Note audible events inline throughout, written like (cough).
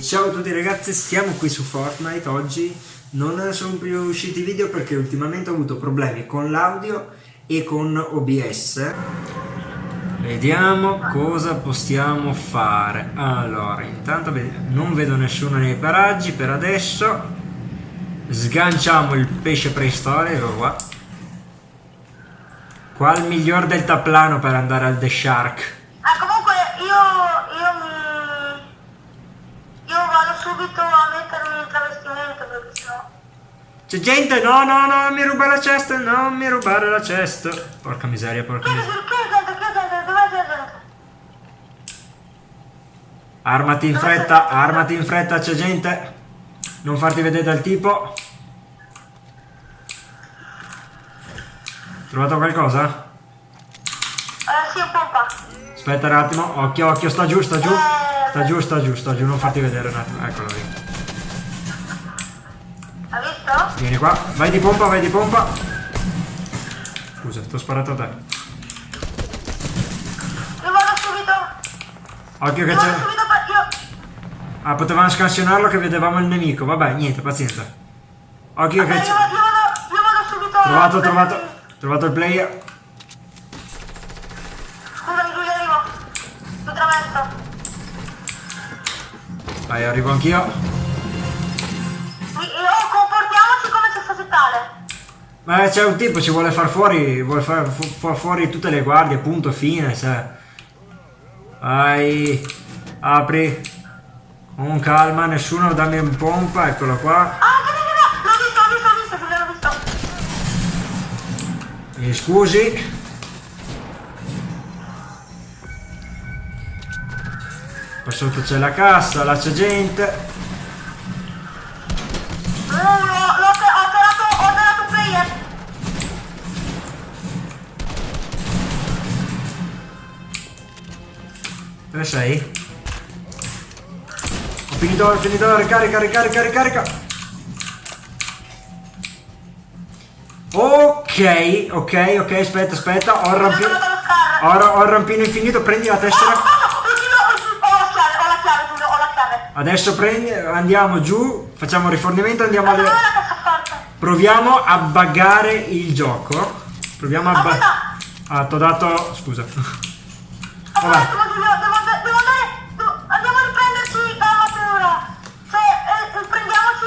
Ciao a tutti ragazzi, stiamo qui su Fortnite oggi. Non sono più usciti video perché ultimamente ho avuto problemi con l'audio e con OBS. Vediamo cosa possiamo fare. Allora, intanto non vedo nessuno nei paraggi per adesso. Sganciamo il pesce preistorico qua. Qual il miglior deltaplano per andare al The Shark? Ah, comunque io, io mi... Io vado subito a mettermi il travestimento perché sennò... C'è gente, no, no, no, mi ruba la cesta, non mi rubare la cesta. Porca miseria, porca miseria. chiedi, chiedi, chiedi, dov'è c'è gente? Armati in fretta, armati in fretta, c'è gente. Non farti vedere dal tipo. Trovato qualcosa? Eh, sì, pompa. Aspetta un attimo, occhio, occhio, sta giù, sta giù. Sta giù, sta giù, sta giù, non farti vedere un attimo. Eccolo lì. Hai visto? Vieni qua, vai di pompa, vai di pompa. Scusa, ti ho sparato a te. Io vado subito. Occhio che c'è. Ah, potevamo scansionarlo che vedevamo il nemico. Vabbè, niente, pazienza. Occhio Ok, che c'è. vado, io vado, io vado subito... Trovato, trovato. Trovato il player. Scusami, Giulio, arrivo. Lo traverso. Vai, arrivo anch'io. Io- comportiamoci come se fosse tale. Ma c'è un tipo, ci vuole far fuori, vuole far, fu- far fuori tutte le guardie, punto, fine, cioè. Vai, apri. Con calma, nessuno dammi un pompa, eccolo qua. Ah, Mi scusi. Qua sotto c'è la cassa, là c'è gente. Uh, l'ho, l'ho, ho tirato, ho un player. Dove sei? Ho finito, ho finito la ricarica, ricarica, ricarica. Ok, ok, ok, aspetta, aspetta, ho il Ho rampino, ho, ho il rampino infinito, prendi la tessera. oh, Giulio, ho la chiave, ho la chiave, Giulio, ho la chiave. Adesso prendi, andiamo giù, facciamo rifornimento, andiamo alle... Proviamo a buggare il gioco. Proviamo a... Aspetta. ah, t'ho dato... scusa. (laughs) Vabbè. devo, andare- devo andare, andiamo a riprenderci la matura. Cioè, eh, eh, prendiamoci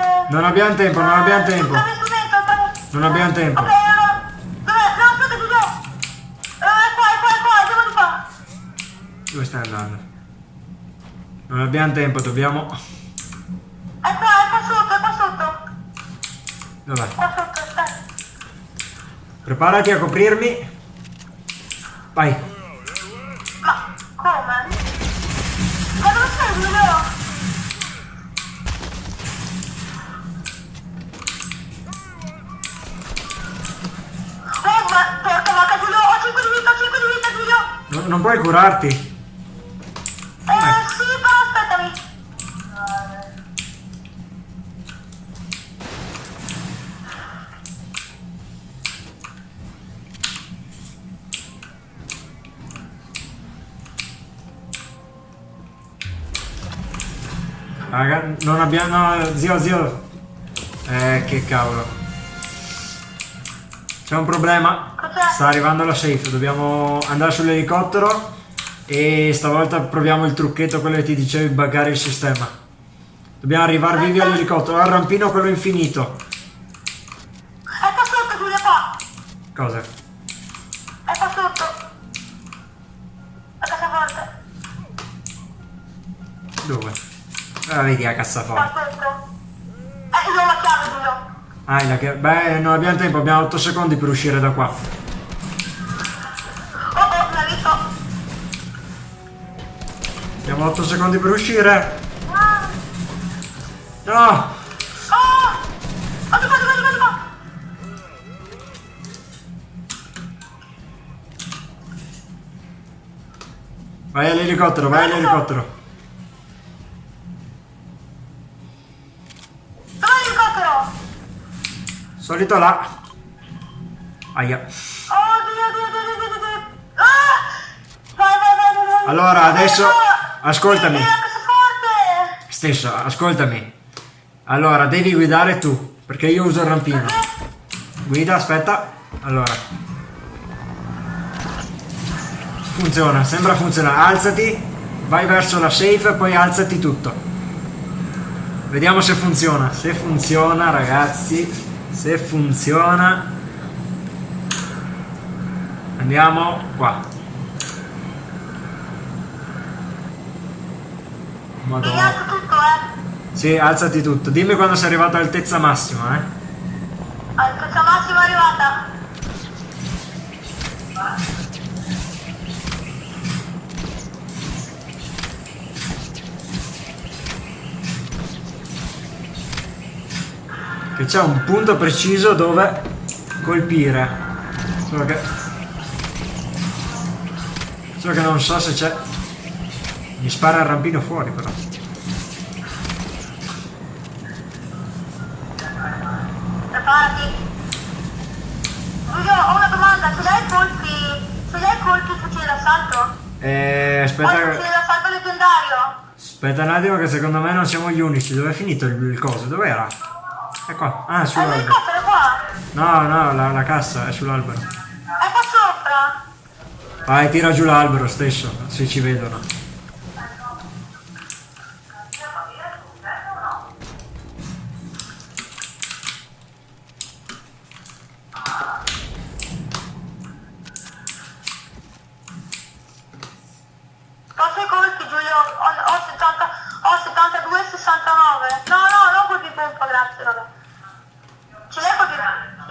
dice? Non abbiamo tempo, non abbiamo tempo. Non abbiamo tempo. Ok, allora, dov'è? No, aspetta, Giulio. Eh, è qua, qua, qua, andiamo di qua. Dove stai andando? Non abbiamo tempo, dobbiamo... È qua, è qua sotto, è qua sotto. Dov'è? Qua sotto, aspetta. Preparati a coprirmi. Vai. Non, puoi curarti. Eh, sì, però aspettami. Raga, non abbiamo... No, zio, zio. Eh, che cavolo. C'è un problema. Sta arrivando la safe, dobbiamo andare sull'elicottero e stavolta proviamo il trucchetto, quello che ti dicevi, buggare il sistema. Dobbiamo arrivare vivi all'elicottero, al rampino quello infinito. Qua sotto, Giulio, qua. Cosa? È qua sotto. La cassaforte. Dove? Ah, vedi la cassaforte. sotto. Eh, io ho la chiave, Giulio. Ah, la che... Beh, non abbiamo tempo, abbiamo 8 secondi per uscire da qua. Abbiamo 8 secondi per uscire. No! Oh! Oh, qua. Vai all'elicottero, vai all'elicottero. Dov'è l'elicottero? Solito là. Aia. Oddio, oddio, oddio, oddio, oddio, oddio. Ah! Allora, adesso- ascoltami. Stesso, ascoltami. Allora, devi guidare tu, perché io uso il rampino. Guida, aspetta. Allora. Funziona, sembra funzionare. Alzati, vai verso la safe e poi alzati tutto. Vediamo se funziona. Se funziona, ragazzi, se funziona. Andiamo qua. Madonna. eh. Sì, alzati tutto. Dimmi quando sei arrivato all'altezza massima, eh. Altezza massima arrivata. Che c'è un punto preciso dove colpire. Solo che... Solo che non so se c'è... Mi spara il rampino fuori però. Preparati. Giulio, ho una domanda. Ce l'hai colpi... Ce l'hai colpi il fucile d'assalto? Eh, Ho il aspetta, fucile d'assalto leggendario. aspetta un attimo che secondo me non siamo gli unici. Dove è finito il, il coso? Dov'era? È qua. Ah, è È sull'albero. No, no, la, la cassa è sull'albero. Vai, tira giù l'albero stesso, se ci vedono. Posso colpi, Giulio? Ho, ho 70, ho 72 e 69. No, no, non colpi pompa, grazie, vabbè. Ce l'hai colpi...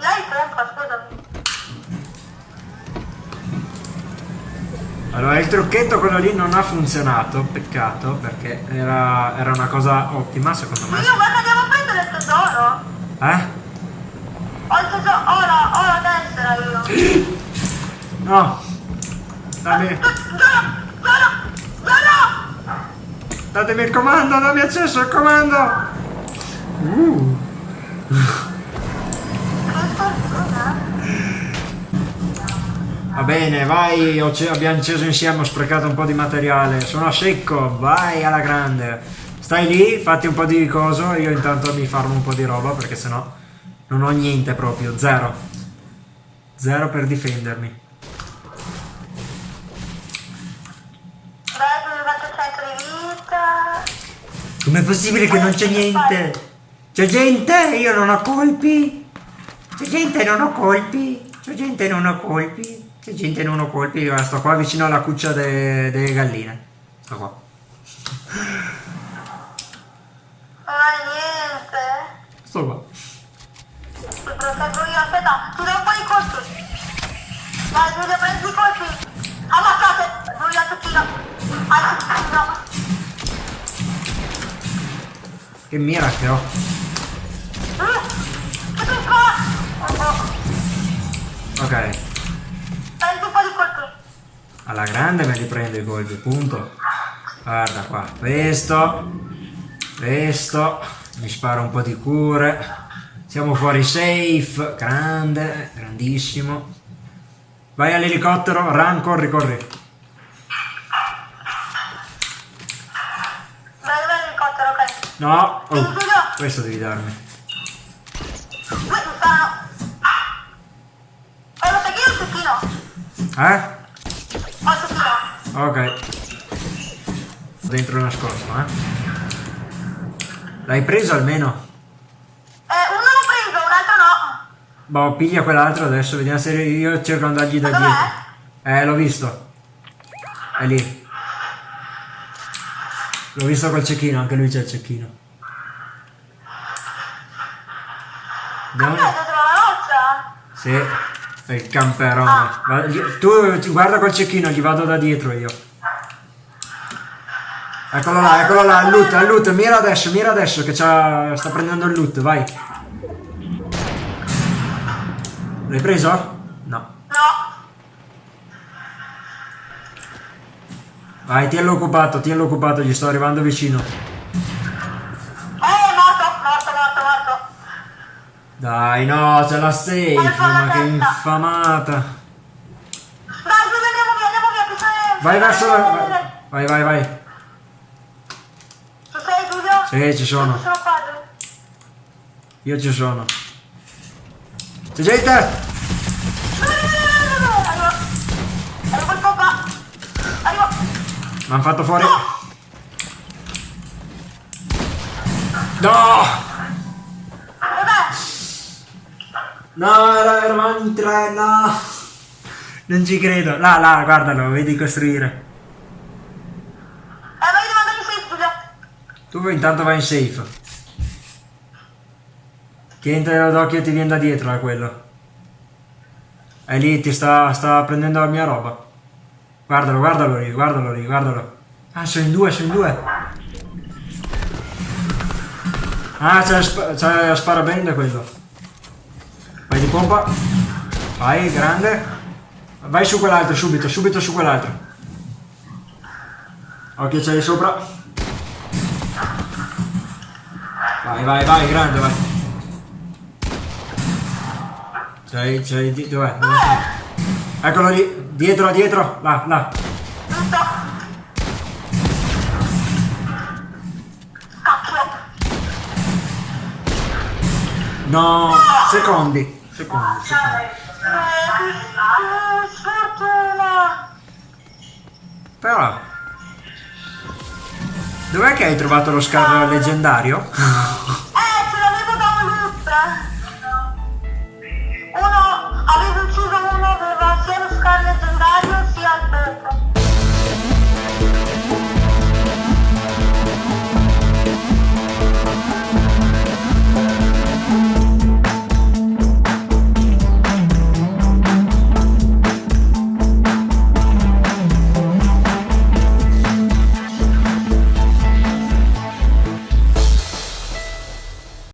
L'hai pompa, scusami. Allora, il trucchetto quello lì non ha funzionato, peccato, perché era, era una cosa ottima secondo me. Giulio, guarda, andiamo a prendere il tesoro. Eh? Ho il tesoro, ho la, ho la tessera io. (gasps) No! Dammi, Giulio, Giulio! datemi il comando, dammi accesso al comando! Uh, bene, vai, abbiamo acceso insieme, ho sprecato un po' di materiale, sono a secco, vai alla grande. Stai lì, fatti un po' di coso, io intanto mi farmo un po' di roba perché sennò non ho niente proprio, zero. Zero per difendermi. Com'è possibile che non c'è niente? C'è gente, io non ho colpi. C'è gente, non ho colpi. C'è gente, non ho colpi. C'è gente, non ho colpi. Io sto qua vicino alla cuccia de- delle galline. Sto qua. Hai niente. Sto qua. Proteggo io, aspetta, do un po' di colpi. Vai Giulio, prendi i colpi. Ammazzate, al cecchino. Al cecchino. Che mira che ho. Uh, che piccola. Oh, oh. Ok. Prendi un po' di colpi. Alla grande me li prendo i colpi, punto. Guarda qua. Questo. Questo. Mi sparo un po' di cure. Siamo fuori safe. Grande. Grandissimo. Vai all'elicottero. Run, corri, corri. Vai, vai l'elicottero, ok. No. Oh. Questo devi darmi. Eh, lo sai che io ho il cecchino. Eh? Ho il cecchino. Ok. Dentro nascosto, eh? L'hai preso almeno? Eh, uno l'ho preso, un altro no. Boh, piglia quell'altro adesso, vediamo se io cerco di andargli da dietro. Eh, l'ho visto. È lì. L'ho visto col cecchino, anche lui c'è il cecchino. Andiamo. Sì, il camperone. Gli- Tu guarda col cecchino, gli vado da dietro io. Eccolo là, eccolo là, al loot, al loot, mira adesso, mira adesso che sta prendendo il loot, vai. L'hai preso? No. No. Vai, tienlo occupato, tienlo occupato, gli sto arrivando vicino. Dai, no, c'è la safe, ma che infamata. Dove andiamo via, andiamo via, che sei... Vai verso la... Vai, vai, vai. Tu sei Giulio? Sì, ci sono. Io ci sono. C'è gente! Arrivo. Il papà. Arrivo. Mi hanno fatto fuori. No! No, era- eravamo in tre, no! Non ci credo. Là, là, guardalo, vedi costruire. Eh, devo andare in safe, Giulio. Tu intanto vai in safe. Tientelo d'occhio ti viene da dietro da quello. È lì, ti sta, sta prendendo la mia roba. Guardalo, guardalo lì, guardalo lì, guardalo. Ah, sono in due, sono in due. Ah, c'è la, sp- c'è la sparabende quello. Vai di pompa. Vai, grande. Vai su quell'altro, subito, subito su quell'altro. Occhio, c'è sopra. Vai, vai, vai, grande, vai. C'hai, c'hai, dov'è? Dove sei? Eccolo lì, dietro, dietro, là, là. No, secondi, Secondo, secondo. Sfortuna! Però... Dov'è che hai trovato lo scarro leggendario? eh, ce l'avevo da un! Uno, avevo ucciso uno, aveva sia lo scarro leggendario sia